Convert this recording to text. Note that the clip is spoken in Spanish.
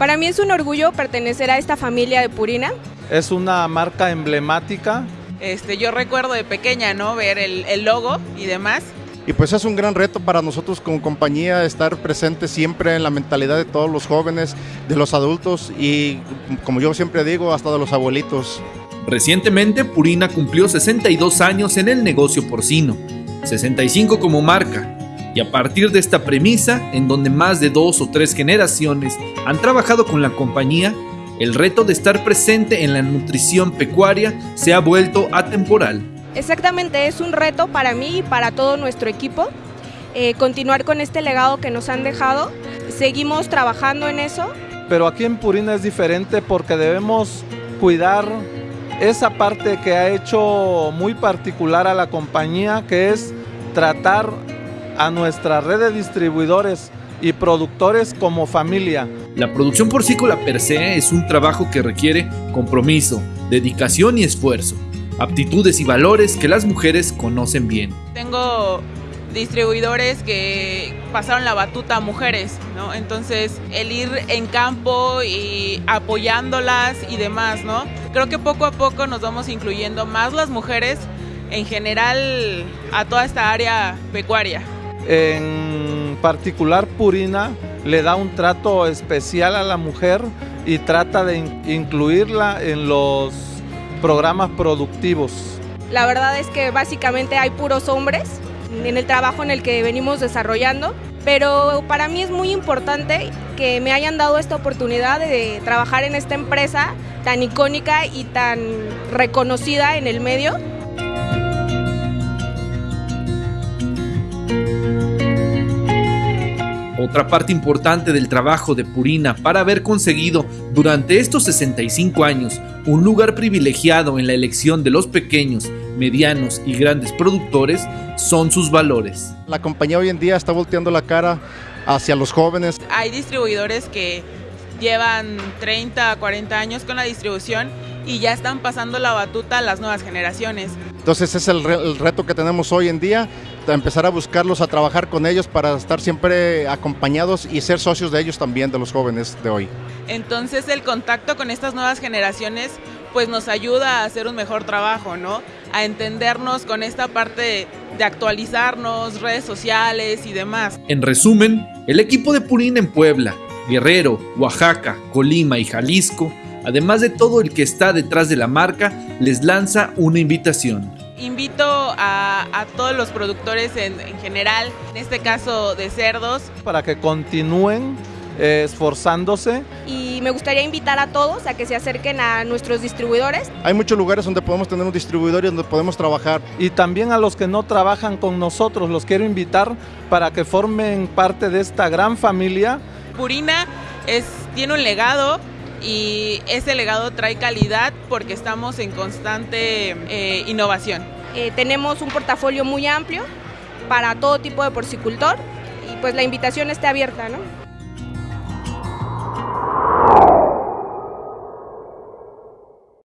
Para mí es un orgullo pertenecer a esta familia de Purina. Es una marca emblemática. Este, yo recuerdo de pequeña, ¿no? Ver el, el logo y demás. Y pues es un gran reto para nosotros como compañía estar presente siempre en la mentalidad de todos los jóvenes, de los adultos y como yo siempre digo, hasta de los abuelitos. Recientemente Purina cumplió 62 años en el negocio porcino, 65 como marca, y a partir de esta premisa, en donde más de dos o tres generaciones han trabajado con la compañía, el reto de estar presente en la nutrición pecuaria se ha vuelto atemporal. Exactamente, es un reto para mí y para todo nuestro equipo eh, continuar con este legado que nos han dejado. Seguimos trabajando en eso. Pero aquí en Purina es diferente porque debemos cuidar esa parte que ha hecho muy particular a la compañía, que es tratar a nuestra red de distribuidores y productores como familia. La producción porcícola per se es un trabajo que requiere compromiso, dedicación y esfuerzo, aptitudes y valores que las mujeres conocen bien. Tengo distribuidores que pasaron la batuta a mujeres, ¿no? Entonces, el ir en campo y apoyándolas y demás, ¿no? Creo que poco a poco nos vamos incluyendo más las mujeres en general a toda esta área pecuaria. En particular Purina le da un trato especial a la mujer y trata de incluirla en los programas productivos. La verdad es que básicamente hay puros hombres en el trabajo en el que venimos desarrollando, pero para mí es muy importante que me hayan dado esta oportunidad de trabajar en esta empresa tan icónica y tan reconocida en el medio. Otra parte importante del trabajo de Purina para haber conseguido durante estos 65 años un lugar privilegiado en la elección de los pequeños, medianos y grandes productores son sus valores. La compañía hoy en día está volteando la cara hacia los jóvenes. Hay distribuidores que llevan 30, 40 años con la distribución y ya están pasando la batuta a las nuevas generaciones. Entonces es el, el, reto que tenemos hoy en día, empezar a buscarlos, a trabajar con ellos para estar siempre acompañados y ser socios de ellos también, de los jóvenes de hoy. Entonces el contacto con estas nuevas generaciones pues nos ayuda a hacer un mejor trabajo, ¿no? A entendernos con esta parte de, actualizarnos, redes sociales y demás. En resumen, el equipo de Purina en Puebla, Guerrero, Oaxaca, Colima y Jalisco además de todo el que está detrás de la marca, les lanza una invitación. Invito a, a todos los productores en, en, general, en este caso de cerdos, para que continúen eh, esforzándose. Y me gustaría invitar a todos a que se acerquen a nuestros distribuidores. Hay muchos lugares donde podemos tener un distribuidor y donde podemos trabajar. Y también a los que no trabajan con nosotros, los quiero invitar para que formen parte de esta gran familia. Purina es, tiene un legado y ese legado trae calidad porque estamos en constante eh, innovación. Eh, tenemos un portafolio muy amplio para todo tipo de porcicultor y pues la invitación está abierta, ¿no?